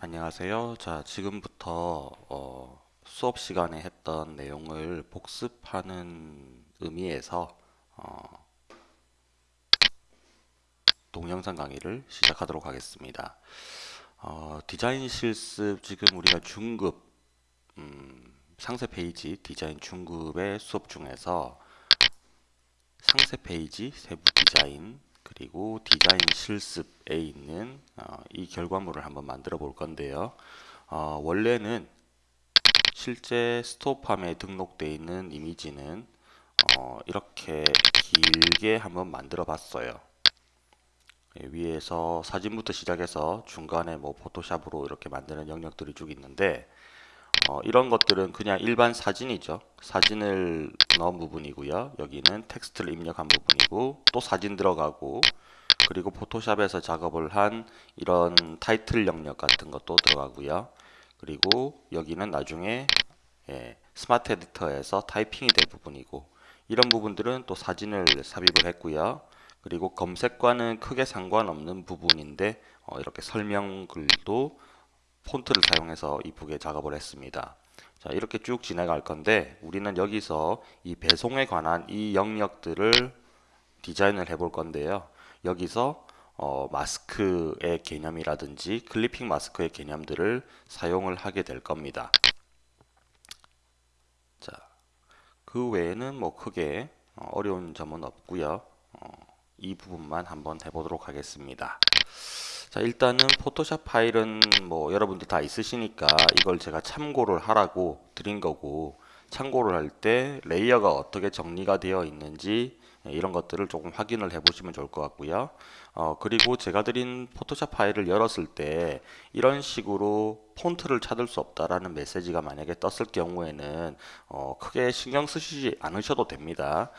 안녕하세요. 자, 지금부터 어, 수업 시간에 했던 내용을 복습하는 의미에서 어, 동영상 강의를 시작하도록 하겠습니다. 어, 디자인 실습 지금 우리가 중급 음, 상세 페이지 디자인 중급의 수업 중에서 상세 페이지 세부 디자인 그리고 디자인 실습에 있는 어, 이 결과물을 한번 만들어 볼 건데요. 어, 원래는 실제 스토팜에 등록되어 있는 이미지는 어, 이렇게 길게 한번 만들어 봤어요. 예, 위에서 사진부터 시작해서 중간에 뭐 포토샵으로 이렇게 만드는 영역들이 쭉 있는데 어, 이런 것들은 그냥 일반 사진이죠. 사진을 넣은 부분이고요. 여기는 텍스트를 입력한 부분이고 또 사진 들어가고 그리고 포토샵에서 작업을 한 이런 타이틀 영역 같은 것도 들어가고요. 그리고 여기는 나중에 예, 스마트 에디터에서 타이핑이 될 부분이고 이런 부분들은 또 사진을 삽입을 했고요. 그리고 검색과는 크게 상관없는 부분인데 어, 이렇게 설명글도 폰트를 사용해서 이쁘게 작업을 했습니다. 자, 이렇게 쭉 진행할 건데 우리는 여기서 이 배송에 관한 이 영역들을 디자인을 해볼 건데요. 여기서 어, 마스크의 개념이라든지 클리핑 마스크의 개념들을 사용을 하게 될 겁니다. 자, 그 외에는 뭐 크게 어, 어려운 점은 없고요. 어, 이 부분만 한번 해보도록 하겠습니다. 자 일단은 포토샵 파일은 뭐 여러분들 다 있으시니까 이걸 제가 참고를 하라고 드린 거고 참고를 할 때 layer가 어떻게 정리가 되어 있는지 예, 이런 것들을 조금 확인을 해 보시면 좋을 것 같고요. 어, 그리고 제가 드린 포토샵 파일을 열었을 때 이런 식으로 폰트를 찾을 수 없다라는 메시지가 만약에 떴을 경우에는 어, 크게 신경 쓰시지 않으셔도 됩니다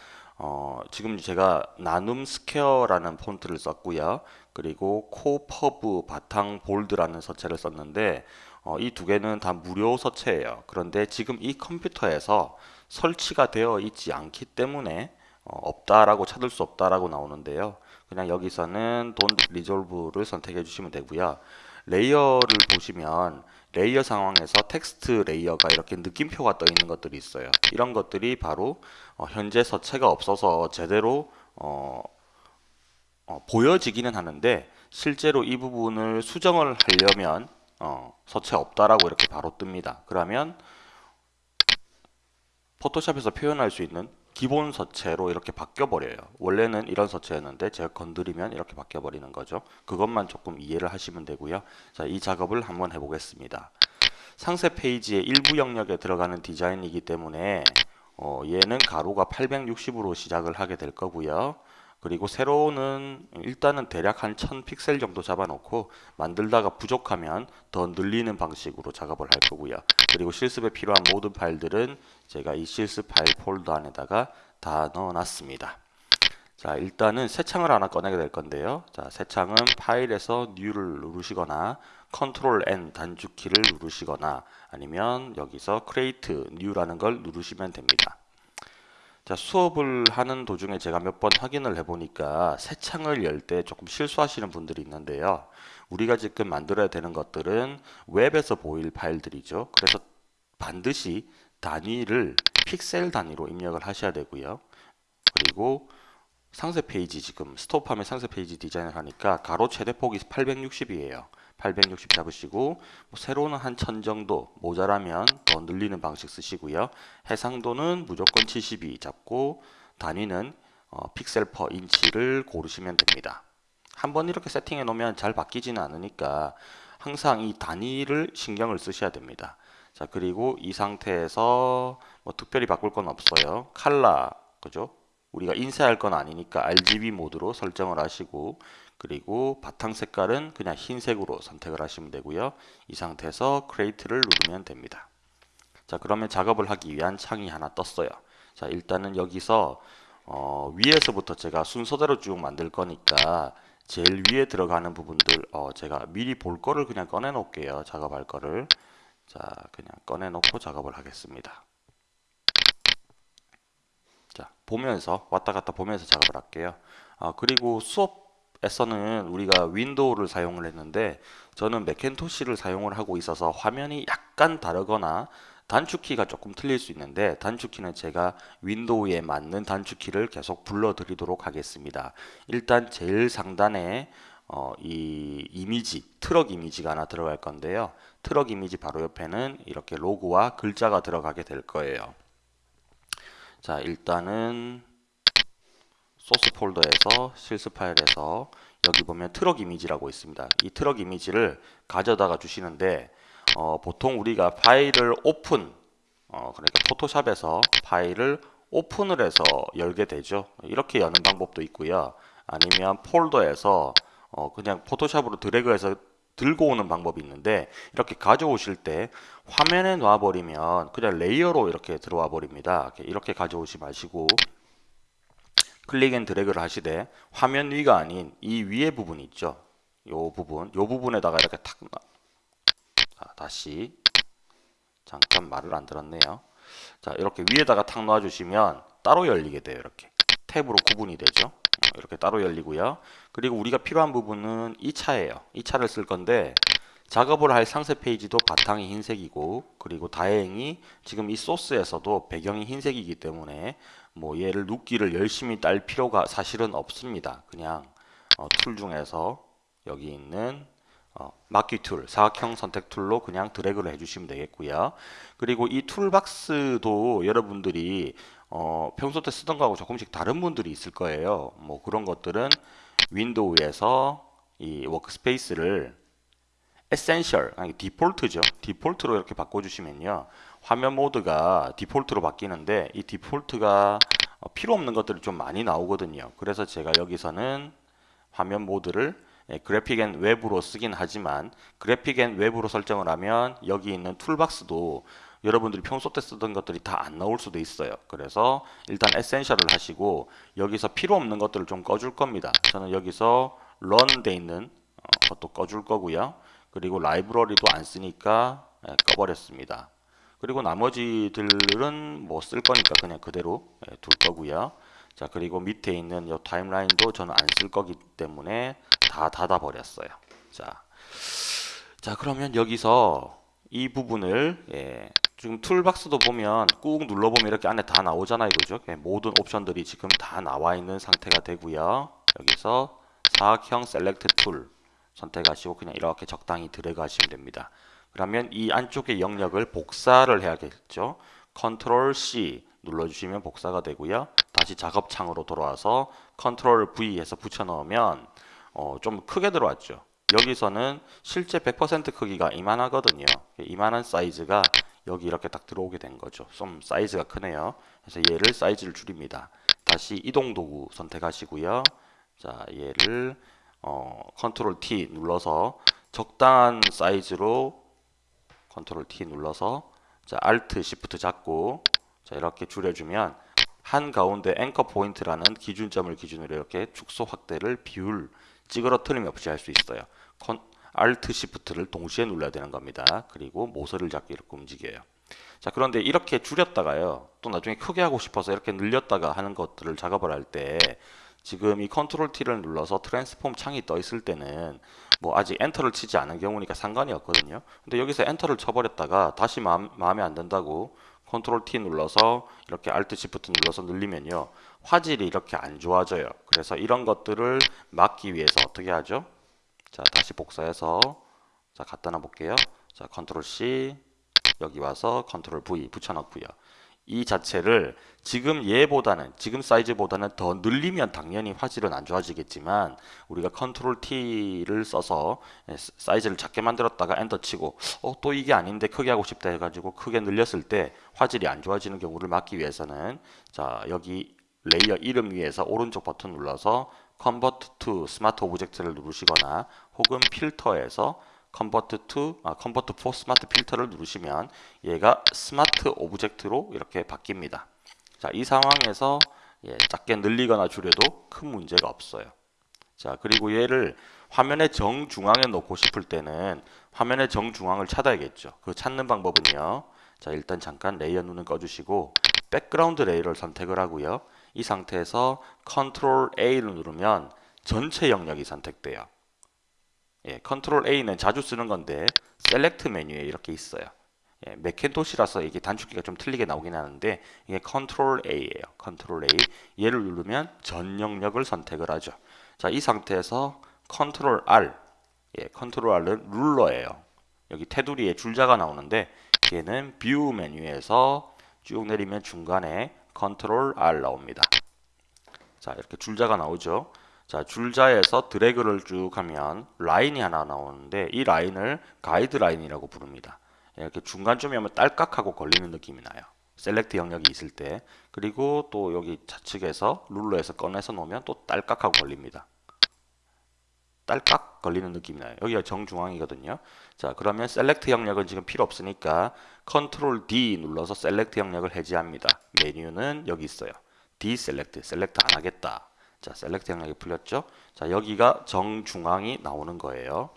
어, 지금 제가 나눔 스퀘어라는 폰트를 썼고요. 그리고 KoPub 바탕 bold라는 서체를 썼는데 어, 이 두 개는 다 무료 서체예요. 그런데 지금 이 컴퓨터에서 설치가 되어 있지 않기 때문에 어, 없다라고 찾을 수 없다라고 나오는데요. 그냥 여기서는 don't resolve를 선택해 주시면 되고요. layer를 보시면 layer 상황에서 텍스트 layer가 이렇게 느낌표가 떠 있는 것들이 있어요. 이런 것들이 바로 어, 현재 서체가 없어서 제대로 어, 어, 보여지기는 하는데 실제로 이 부분을 수정을 하려면 어, 서체 없다라고 이렇게 바로 뜹니다. 그러면 포토샵에서 표현할 수 있는 기본 서체로 이렇게 바뀌어 버려요. 원래는 이런 서체였는데 제가 건드리면 이렇게 바뀌어 버리는 거죠. 그것만 조금 이해를 하시면 되고요. 자, 이 작업을 한번 해보겠습니다. 상세 페이지의 일부 영역에 들어가는 디자인이기 때문에 어, 얘는 가로가 860으로 시작을 하게 될 거고요. 그리고 세로는 일단은 대략 한 1000픽셀 정도 잡아놓고 만들다가 부족하면 더 늘리는 방식으로 작업을 할 거고요. 그리고 실습에 필요한 모든 파일들은 제가 이 실습 파일 폴더 안에다가 다 넣어놨습니다. 자 일단은 새 창을 하나 꺼내게 될 건데요. 자새 창은 파일에서 New를 누르시거나 Ctrl N 단축키를 누르시거나 아니면 여기서 Create New라는 걸 누르시면 됩니다. 자, 수업을 하는 도중에 제가 몇 번 확인을 해보니까 새 창을 열 때 조금 실수하시는 분들이 있는데요. 우리가 지금 만들어야 되는 것들은 웹에서 보일 파일들이죠. 그래서 반드시 단위를 픽셀 단위로 입력을 하셔야 되고요. 그리고 상세 페이지 지금 스토어팜 상세 페이지 디자인을 하니까 가로 최대 폭이 860이에요. 860 잡으시고 뭐 세로는 한1000 정도 모자라면 더 늘리는 방식 쓰시고요. 해상도는 무조건 72 잡고 단위는 어, 픽셀 퍼 인치를 고르시면 됩니다. 한번 이렇게 세팅해 놓으면 잘 바뀌지는 않으니까 항상 이 단위를 신경을 쓰셔야 됩니다. 자 그리고 이 상태에서 뭐 특별히 바꿀 건 없어요. 칼라 그죠? 우리가 인쇄할 건 아니니까 RGB 모드로 설정을 하시고 그리고 바탕 색깔은 그냥 흰색으로 선택을 하시면 되고요. 이 상태에서 create를 누르면 됩니다. 자 그러면 작업을 하기 위한 창이 하나 떴어요. 자 일단은 여기서 어, 위에서부터 제가 순서대로 쭉 만들 거니까 제일 위에 들어가는 부분들 어, 제가 미리 볼 거를 그냥 꺼내 놓을게요. 작업할 거를 자 그냥 꺼내 놓고 작업을 하겠습니다. 자 보면서 왔다 갔다 보면서 작업을 할게요. 아, 그리고 수업 에서는 우리가 윈도우를 사용을 했는데 저는 매킨토시를 사용을 하고 있어서 화면이 약간 다르거나 단축키가 조금 틀릴 수 있는데 단축키는 제가 윈도우에 맞는 단축키를 계속 불러드리도록 하겠습니다. 일단 제일 상단에 어, 이 이미지, 트럭 이미지가 하나 들어갈 건데요. 트럭 이미지 바로 옆에는 이렇게 로고와 글자가 들어가게 될 거예요. 자, 일단은 소스 폴더에서 실습 파일에서 여기 보면 트럭 이미지라고 있습니다. 이 트럭 이미지를 가져다가 주시는데 어, 보통 우리가 파일을 오픈 어, 그러니까 포토샵에서 파일을 오픈을 해서 열게 되죠. 이렇게 여는 방법도 있고요. 아니면 폴더에서 어, 그냥 포토샵으로 드래그해서 들고 오는 방법이 있는데 이렇게 가져오실 때 화면에 놔버리면 그냥 layer로 이렇게 들어와 버립니다. 이렇게 가져오지 마시고 click and drag를 하시되 화면 위가 아닌 이 위에 부분 있죠. 요 부분, 요 부분에다가 이렇게 탁 자, 다시 잠깐 말을 안 들었네요. 자, 이렇게 위에다가 탁 놓아 주시면 따로 열리게 돼요. 이렇게 탭으로 구분이 되죠. 어, 이렇게 따로 열리고요. 그리고 우리가 필요한 부분은 이 차예요. 이 차를 쓸 건데 작업을 할 상세 페이지도 바탕이 흰색이고 그리고 다행히 지금 이 소스에서도 배경이 흰색이기 때문에 뭐 얘를 누끼를 열심히 딸 필요가 사실은 없습니다. 그냥 어, tool 중에서 여기 있는 어, marquee tool, 사각형 선택 tool로 그냥 드래그를 해주시면 되겠고요. 그리고 이 toolbox도 여러분들이 어, 평소 때 쓰던 거하고 조금씩 다른 분들이 있을 거예요. 뭐 그런 것들은 Window에서 이 workspace를 Essential, 아니 디폴트죠. 디폴트로 이렇게 바꿔주시면요. 화면 모드가 디폴트로 바뀌는데 이 디폴트가 어, 필요 없는 것들이 좀 많이 나오거든요. 그래서 제가 여기서는 화면 모드를 예, Graphic and Web으로 쓰긴 하지만 Graphic and Web으로 설정을 하면 여기 있는 toolbox도 여러분들이 평소 때 쓰던 것들이 다 안 나올 수도 있어요. 그래서 일단 Essential을 하시고 여기서 필요 없는 것들을 좀 꺼줄 겁니다. 저는 여기서 run 돼 있는 어, 것도 꺼줄 거고요. 그리고 라이브러리도 안 쓰니까 예, 꺼버렸습니다. 그리고 나머지들은 뭐 쓸 거니까 그냥 그대로 예, 둘 거고요. 자 그리고 밑에 있는 이 타임라인도 저는 안 쓸 거기 때문에 다 닫아 버렸어요. 자, 자 그러면 여기서 이 부분을 예, 지금 툴박스도 보면 꾹 눌러보면 이렇게 안에 다 나오잖아요, 그죠? 예, 모든 옵션들이 지금 다 나와 있는 상태가 되고요. 여기서 사각형 select tool 선택하시고 그냥 이렇게 적당히 드래그 하시면 됩니다. 그러면 이 안쪽의 영역을 복사를 해야겠죠. Control C 눌러주시면 복사가 되고요. 다시 작업창으로 돌아와서 Control V 해서 붙여 넣으면 어, 좀 크게 들어왔죠. 여기서는 실제 100% 크기가 이만하거든요. 이만한 사이즈가 여기 이렇게 딱 들어오게 된 거죠. 좀 사이즈가 크네요. 그래서 얘를 사이즈를 줄입니다. 다시 이동 도구 선택하시고요. 자, 얘를 어, Control T 눌러서 적당한 사이즈로 Control T 눌러서 자, Alt Shift 잡고 자, 이렇게 줄여주면 한 가운데 anchor point라는 기준점을 기준으로 이렇게 축소 확대를 비율 찌그러뜨림 없이 할 수 있어요. 컨, Alt Shift를 동시에 눌러야 되는 겁니다. 그리고 모서리를 잡고 이렇게 움직여요. 자 그런데 이렇게 줄였다가요 또 나중에 크게 하고 싶어서 이렇게 늘렸다가 하는 것들을 작업을 할 때 지금 이 Control T를 눌러서 transform 창이 떠 있을 때는 뭐 아직 enter를 치지 않은 경우니까 상관이 없거든요. 근데 여기서 enter를 쳐버렸다가 다시 마음, 마음에 안 든다고 Control T 눌러서 이렇게 Alt Shift 눌러서 늘리면요. 화질이 이렇게 안 좋아져요. 그래서 이런 것들을 막기 위해서 어떻게 하죠? 자 다시 복사해서 자 갖다 놔 볼게요. 자 Control C 여기 와서 Control V 붙여넣고요. 이 자체를 지금 얘보다는 지금 사이즈보다는 더 늘리면 당연히 화질은 안 좋아지겠지만 우리가 Control T를 써서 사이즈를 작게 만들었다가 엔터 치고 어, 또 이게 아닌데 크게 하고 싶다 해가지고 크게 늘렸을 때 화질이 안 좋아지는 경우를 막기 위해서는 자 여기 layer 이름 위에서 오른쪽 버튼 눌러서 Convert to Smart Object를 누르시거나 혹은 필터에서 Convert to, 아, Convert for Smart Filter를 누르시면 얘가 Smart Object로 이렇게 바뀝니다. 자, 이 상황에서 예, 작게 늘리거나 줄여도 큰 문제가 없어요. 자, 그리고 얘를 화면의 정중앙에 놓고 싶을 때는 화면의 정중앙을 찾아야겠죠. 그 찾는 방법은요. 자, 일단 잠깐 layer 눈을 꺼주시고 background layer를 선택을 하고요. 이 상태에서 Control A를 누르면 전체 영역이 선택돼요. 예, Control A는 자주 쓰는 건데 Select 메뉴에 이렇게 있어요. 예, 맥킨토시라서 이게 단축키가 좀 틀리게 나오긴 하는데 이게 Control A예요. Control A. 얘를 누르면 전 영역을 선택을 하죠. 자, 이 상태에서 Control R. 예, 컨트롤 R은 룰러예요. 여기 테두리에 줄자가 나오는데 얘는 View 메뉴에서 쭉 내리면 중간에 Control R 나옵니다. 자, 이렇게 줄자가 나오죠. 자, 줄자에서 드래그를 쭉 하면 라인이 하나 나오는데 이 라인을 가이드 라인이라고 부릅니다. 이렇게 중간쯤에 오면 딸깍하고 걸리는 느낌이 나요. select 영역이 있을 때 그리고 또 여기 좌측에서 ruler에서 꺼내서 놓으면 또 딸깍하고 걸립니다. 딸깍 걸리는 느낌이 나요. 여기가 정중앙이거든요. 자, 그러면 select 영역은 지금 필요 없으니까 Control D 눌러서 select 영역을 해제합니다. 메뉴는 여기 있어요. Deselect, select 안 하겠다. 자, select 영역이 풀렸죠? 자, 여기가 정중앙이 나오는 거예요.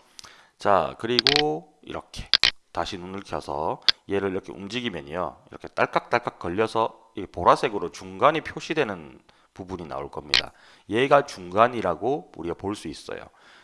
자, 그리고 이렇게 다시 눈을 켜서 얘를 이렇게 움직이면요. 이렇게 딸깍딸깍 걸려서 이 보라색으로 중간이 표시되는 부분이 나올 겁니다. 얘가 중간이라고 우리가 볼 수 있어요.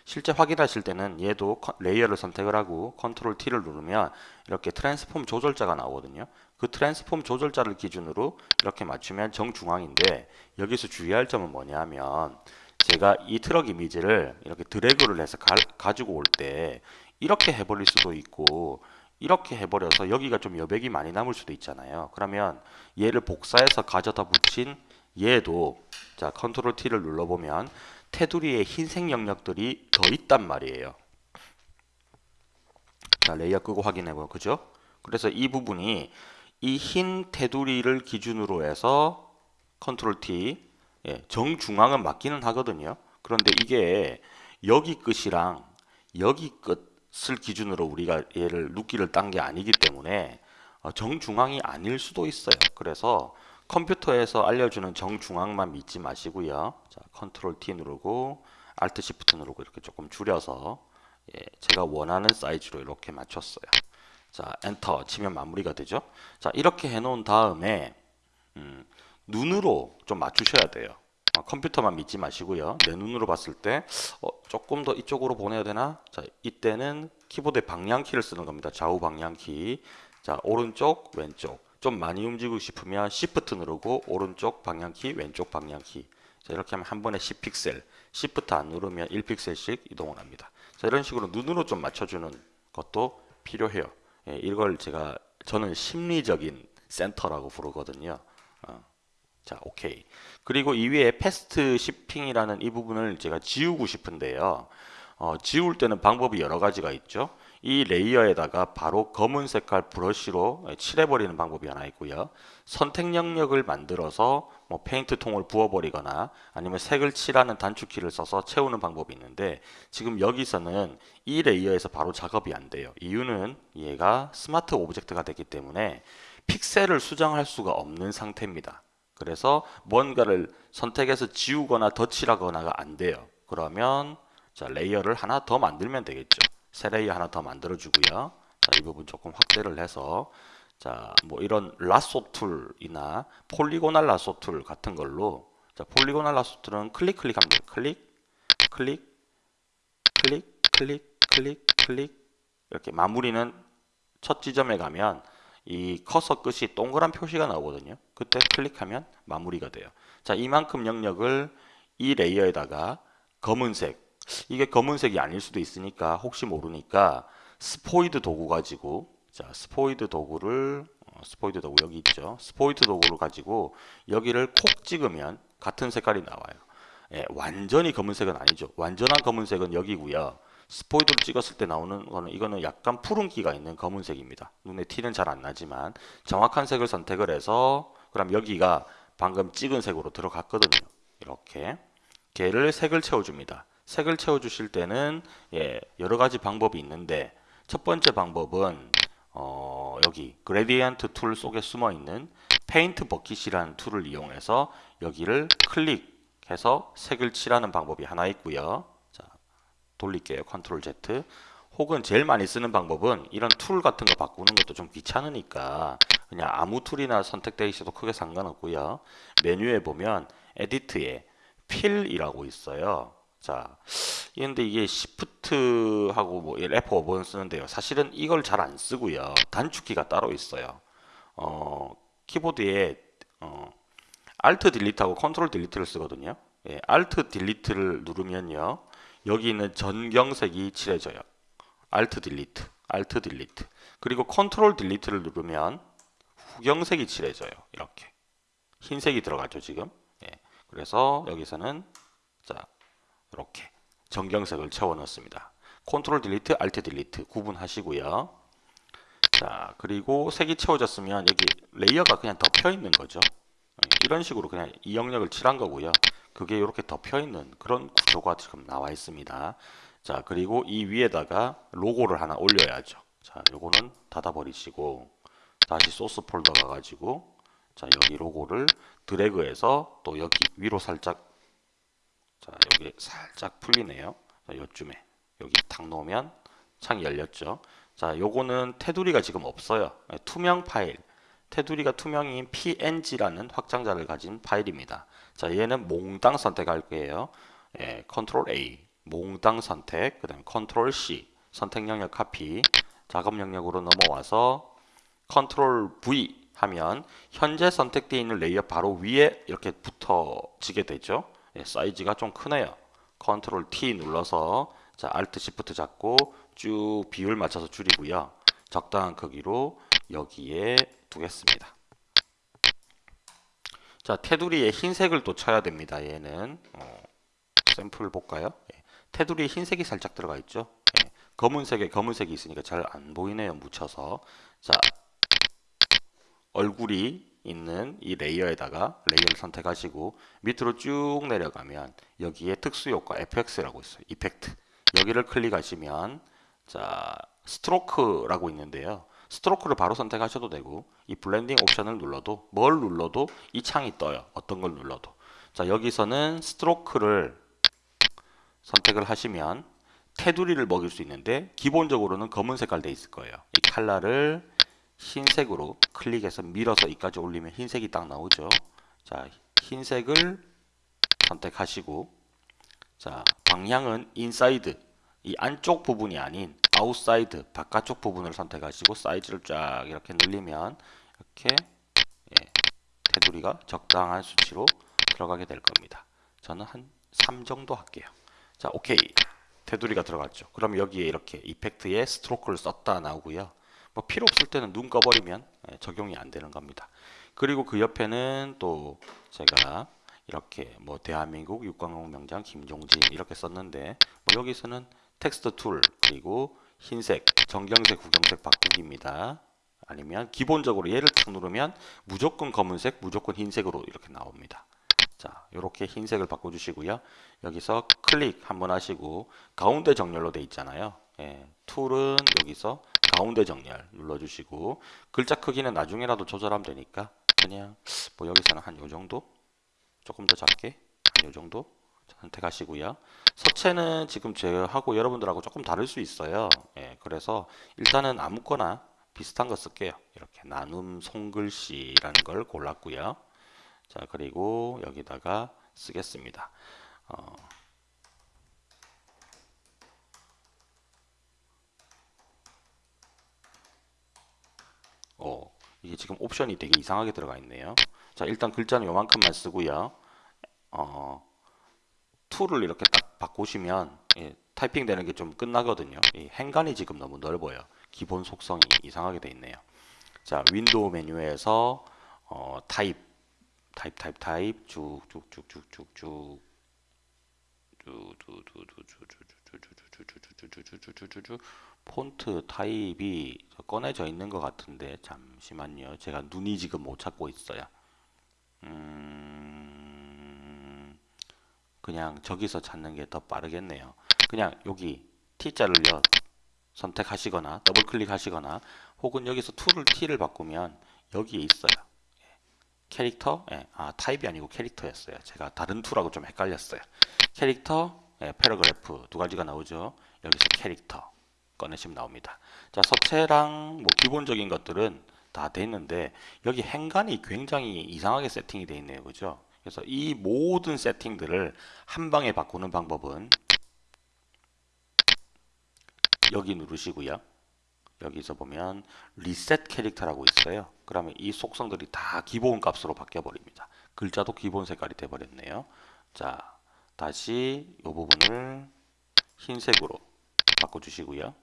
실제 확인하실 때는 얘도 layer를 선택을 하고 Control T를 누르면 이렇게 transform 조절자가 나오거든요. 그 transform 조절자를 기준으로 이렇게 맞추면 정중앙인데 여기서 주의할 점은 뭐냐면 제가 이 트럭 이미지를 이렇게 드래그를 해서 가지고 올 때 이렇게 해버릴 수도 있고 이렇게 해버려서 여기가 좀 여백이 많이 남을 수도 있잖아요. 그러면 얘를 복사해서 가져다 붙인 얘도 자 Control T를 눌러보면 테두리에 흰색 영역들이 더 있단 말이에요. 자, layer 끄고 확인해봐요 그죠? 그래서 이 부분이 이 흰 테두리를 기준으로 해서 Control T 예, 정중앙은 맞기는 하거든요. 그런데 이게 여기 끝이랑 여기 끝을 기준으로 우리가 얘를 누끼를 딴 게 아니기 때문에 어, 정중앙이 아닐 수도 있어요. 그래서 컴퓨터에서 알려주는 정중앙만 믿지 마시고요. 자, Control T 누르고 Alt Shift 누르고 이렇게 조금 줄여서 예, 제가 원하는 사이즈로 이렇게 맞췄어요. 자, 엔터 치면 마무리가 되죠. 자, 이렇게 해 놓은 다음에 음, 눈으로 좀 맞추셔야 돼요. 어, 컴퓨터만 믿지 마시고요. 내 눈으로 봤을 때 어, 조금 더 이쪽으로 보내야 되나? 자, 이때는 키보드의 방향키를 쓰는 겁니다. 좌우 방향키. 자, 오른쪽, 왼쪽. 좀 많이 움직이고 싶으면 Shift 누르고 오른쪽 방향키, 왼쪽 방향키. 자, 이렇게 하면 한 번에 10픽셀. Shift 안 누르면 1픽셀씩 이동을 합니다. 자, 이런 식으로 눈으로 좀 맞춰주는 것도 필요해요. 예, 이걸 제가 저는 심리적인 센터라고 부르거든요. 어. 자, 오케이. 그리고 이 위에 fast shipping이라는 이 부분을 제가 지우고 싶은데요. 어, 지울 때는 방법이 여러 가지가 있죠. 이 layer에다가 바로 검은 색깔 브러쉬로 칠해버리는 방법이 하나 있고요. 선택 영역을 만들어서 뭐 페인트 통을 부어버리거나 아니면 색을 칠하는 단축키를 써서 채우는 방법이 있는데 지금 여기서는 이 layer에서 바로 작업이 안 돼요. 이유는 얘가 smart object가 됐기 때문에 픽셀을 수정할 수가 없는 상태입니다. 그래서 뭔가를 선택해서 지우거나 덧칠하거나가 안 돼요. 그러면 자 layer를 하나 더 만들면 되겠죠. 새 layer 하나 더 만들어 주고요. 자, 이 부분 조금 확대를 해서 자, 뭐 이런 lasso tool이나 polygonal lasso tool 같은 걸로 자, polygonal lasso tool은 클릭 돼요. 클릭, 클릭, 클릭, 클릭, 클릭, 클릭 이렇게 마무리는 첫 지점에 가면 이 커서 끝이 동그란 표시가 나오거든요. 그때 클릭하면 마무리가 돼요. 자, 이만큼 영역을 이 layer에다가 검은색 이게 검은색이 아닐 수도 있으니까 혹시 모르니까 스포이드 도구 가지고 자 스포이드 도구를 어, 스포이드 도구 여기 있죠? 스포이드 도구를 가지고 여기를 콕 찍으면 같은 색깔이 나와요. 예, 완전히 검은색은 아니죠. 완전한 검은색은 여기고요. 스포이드를 찍었을 때 나오는 거는 이거는 약간 푸른기가 있는 검은색입니다. 눈에 티는 잘 안 나지만 정확한 색을 선택을 해서 그럼 여기가 방금 찍은 색으로 들어갔거든요. 이렇게 걔를 색을 채워줍니다 색을 채워주실 때는 예, 여러 가지 방법이 있는데 첫 번째 방법은 어, 여기 gradient tool 속에 숨어 있는 paint bucket이라는 tool을 이용해서 여기를 클릭해서 색을 칠하는 방법이 하나 있고요. 자, 돌릴게요. Control Z. 혹은 제일 많이 쓰는 방법은 이런 tool 같은 거 바꾸는 것도 좀 귀찮으니까 그냥 아무 tool이나 선택되어 있어도 크게 상관없고요. 메뉴에 보면 Edit에 Fill이라고 있어요. 자, 근데 이게 Shift하고 뭐 F5번 쓰는데요. 사실은 이걸 잘 안 쓰고요. 단축키가 따로 있어요. 어, 키보드에 어, Alt 딜리트하고 Ctrl 딜리트를 쓰거든요. 예, Alt Delete를 누르면요. 여기 있는 전경색이 칠해져요. Alt Delete, Alt Delete. 그리고 Ctrl Delete를 누르면 후경색이 칠해져요. 이렇게. 흰색이 들어가죠, 지금. 예. 그래서 여기서는 자, 이렇게 전경색을 채워 넣습니다. Control Delete, Alt Delete 구분하시고요. 자, 그리고 색이 채워졌으면 여기 layer가 그냥 덮여 있는 거죠. 예, 이런 식으로 그냥 이 영역을 칠한 거고요. 그게 이렇게 덮여 있는 그런 구조가 지금 나와 있습니다. 자, 그리고 이 위에다가 로고를 하나 올려야죠. 자, 요거는 닫아버리시고 다시 소스 폴더 가가지고 자, 여기 로고를 드래그해서 또 여기 위로 살짝 자, 여기 살짝 풀리네요. 자, 요쯤에 여기 탁 놓으면 창이 열렸죠. 자, 요거는 테두리가 지금 없어요. 네, 투명 파일. 테두리가 투명인 png라는 확장자를 가진 파일입니다. 자, 얘는 몽땅 선택할 거예요. 예, Control A, 몽땅 선택, 그 다음 Control C, 선택 영역 카피, 작업 영역으로 넘어와서 Control V 하면 현재 선택되어 있는 layer 바로 위에 이렇게 붙어지게 되죠. 예, 사이즈가 좀 크네요. Control T 눌러서 자, Alt Shift 잡고 쭉 비율 맞춰서 줄이고요. 적당한 크기로 여기에 두겠습니다. 자, 테두리에 흰색을 또 쳐야 됩니다. 얘는 어, 샘플 볼까요? 예, 테두리에 흰색이 살짝 들어가 있죠. 예, 검은색에 검은색이 있으니까 잘 안 보이네요. 묻혀서 자, 얼굴이 있는 이 layer에다가 layer를 선택하시고 밑으로 쭉 내려가면 여기에 특수 효과 FX라고 있어요. effect. 여기를 클릭하시면 자, stroke라고 있는데요. stroke를 바로 선택하셔도 되고 이 blending 옵션을 눌러도 뭘 눌러도 이 창이 떠요. 어떤 걸 눌러도. 자, 여기서는 stroke를 선택을 하시면 테두리를 먹일 수 있는데 기본적으로는 검은 색깔 돼 있을 거예요. 이 칼라를 흰색으로 클릭해서 밀어서 이까지 올리면 흰색이 딱 나오죠. 자, 흰색을 선택하시고 자, 방향은 inside 이 안쪽 부분이 아닌 outside 바깥쪽 부분을 선택하시고 사이즈를 쫙 이렇게 늘리면 이렇게 예, 테두리가 적당한 수치로 들어가게 될 겁니다. 저는 한 3 정도 할게요. 자, 오케이. 테두리가 들어갔죠. 그럼 여기에 이렇게 effect에 stroke를 썼다 나오고요. 뭐 필요 없을 때는 눈 꺼버리면 예, 적용이 안 되는 겁니다. 그리고 그 옆에는 또 제가 이렇게 뭐 대한민국 육가공 명장 김종진 이렇게 썼는데 뭐 여기서는 텍스트 tool 그리고 흰색, 전경색, 배경색 바꾸기입니다. 아니면 기본적으로 얘를 탁 누르면 무조건 검은색, 무조건 흰색으로 이렇게 나옵니다. 자, 이렇게 흰색을 바꿔주시고요. 여기서 클릭 한번 하시고 가운데 정렬로 돼 있잖아요. 예, 툴은 여기서 가운데 정렬 눌러주시고 글자 크기는 나중에라도 조절하면 되니까 그냥 뭐 여기서는 한 요 정도 조금 더 작게 한 요 정도 선택하시고요. 서체는 지금 제하고 여러분들하고 조금 다를 수 있어요. 예, 그래서 일단은 아무거나 비슷한 거 쓸게요. 이렇게 나눔 손글씨라는 걸 골랐고요. 자 그리고 여기다가 쓰겠습니다. 어, 어, 이게 지금 옵션이 되게 이상하게 들어가 있네요. 자, 일단 글자는 요만큼만 쓰고요. 어, tool을 이렇게 딱 바꾸시면 예, 타이핑 되는 게 좀 끝나거든요. 이 행간이 지금 너무 넓어요. 기본 속성이 이상하게 돼 있네요. 자, 윈도우 메뉴에서 어, 타입, 타입, 타입, 타입 쭉쭉쭉쭉쭉쭉 쭉쭉쭉쭉쭉쭉쭉쭉 쭈쭈쭈쭈쭈 폰트 타입이 꺼내져 있는 것 같은데 잠시만요. 제가 눈이 지금 못 찾고 있어요. 음... 그냥 저기서 찾는 게 더 빠르겠네요. 그냥 여기 T자를 선택하시거나 더블 클릭하시거나 혹은 여기서 tool을 T를 바꾸면 여기에 있어요. 예. 캐릭터? 예. 아 타입이 아니고 캐릭터였어요. 제가 다른 tool하고 좀 헷갈렸어요. 캐릭터 예, paragraph 두 가지가 나오죠. 여기서 캐릭터 꺼내시면 나옵니다. 자, 서체랑 뭐 기본적인 것들은 다 됐는데 여기 행간이 굉장히 이상하게 세팅이 되어 있네요. 그죠? 그래서 이 모든 세팅들을 한 방에 바꾸는 방법은 여기 누르시고요. 여기서 보면 리셋 캐릭터라고 있어요. 그러면 이 속성들이 다 기본 값으로 바뀌어 버립니다. 글자도 기본 색깔이 돼 버렸네요. 자, 다시 이 부분을 흰색으로 바꿔 주시고요.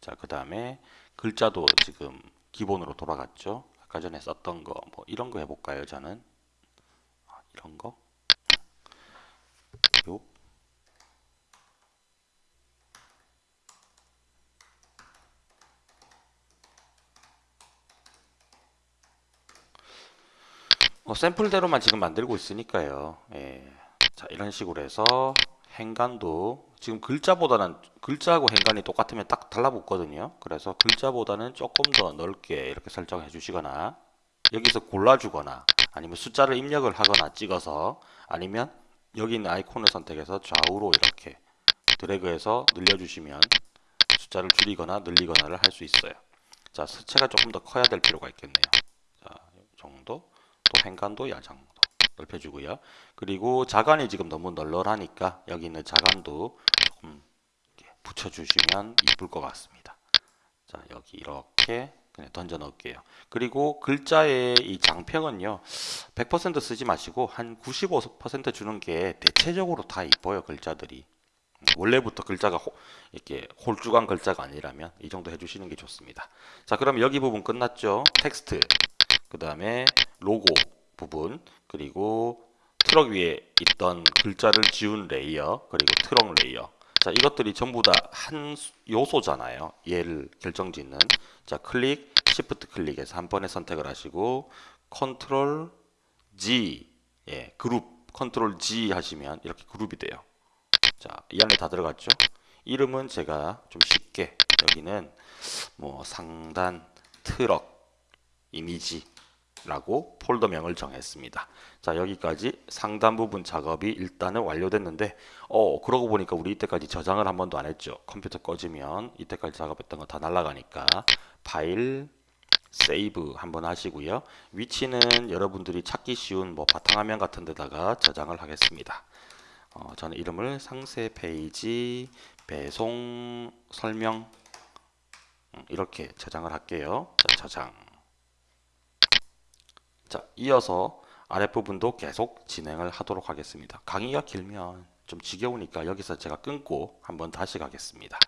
자, 그 다음에 글자도 지금 기본으로 돌아갔죠. 아까 전에 썼던 거 뭐 이런 거 해볼까요? 저는 아, 이런 거 요. 뭐 샘플대로만 지금 만들고 있으니까요. 예. 자, 이런 식으로 해서 행간도 지금 글자보다는 글자하고 행간이 똑같으면 딱 달라붙거든요. 그래서 글자보다는 조금 더 넓게 이렇게 설정해 주시거나 여기서 골라주거나 아니면 숫자를 입력을 하거나 찍어서 아니면 여기 있는 아이콘을 선택해서 좌우로 이렇게 드래그해서 늘려주시면 숫자를 줄이거나 늘리거나를 할 수 있어요. 자, 수체가 조금 더 커야 될 필요가 있겠네요. 자, 이 정도. 또 행간도 이 정도 넓혀주고요. 그리고 자간이 지금 너무 널널하니까 여기 있는 자간도 조금 붙여주시면 이쁠 것 같습니다. 자, 여기 이렇게 그냥 던져 넣을게요. 그리고 글자의 이 장평은요, 100% 쓰지 마시고 한 95% 주는 게 대체적으로 다 이뻐요, 글자들이. 원래부터 글자가 호- 이렇게 홀쭉한 글자가 아니라면 이 정도 해주시는 게 좋습니다. 자, 그럼 여기 부분 끝났죠? 텍스트, 그 다음에 로고 부분, 그리고 트럭 위에 있던 글자를 지운 layer, 그리고 트럭 layer. 자, 이것들이 전부 다 한 요소잖아요. 얘를 결정짓는. 자, 클릭, shift 클릭해서 한 번에 선택을 하시고, control G, 예, 그룹, control G 하시면 이렇게 그룹이 돼요. 자, 이 안에 다 들어갔죠? 이름은 제가 좀 쉽게 여기는 뭐 상단 트럭 이미지 라고 폴더명을 정했습니다. 자, 여기까지 상단 부분 작업이 일단은 완료됐는데 어, 그러고 보니까 우리 이때까지 저장을 한 번도 안 했죠. 컴퓨터 꺼지면 이때까지 작업했던 거 다 날아가니까 파일 save 한번 하시고요. 위치는 여러분들이 찾기 쉬운 뭐 바탕화면 같은 데다가 저장을 하겠습니다. 어, 저는 이름을 상세 페이지 배송 설명 음, 이렇게 저장을 할게요. 자, 저장. 자, 이어서 아랫부분도 계속 진행을 하도록 하겠습니다. 강의가 길면 좀 지겨우니까 여기서 제가 끊고 한번 다시 가겠습니다.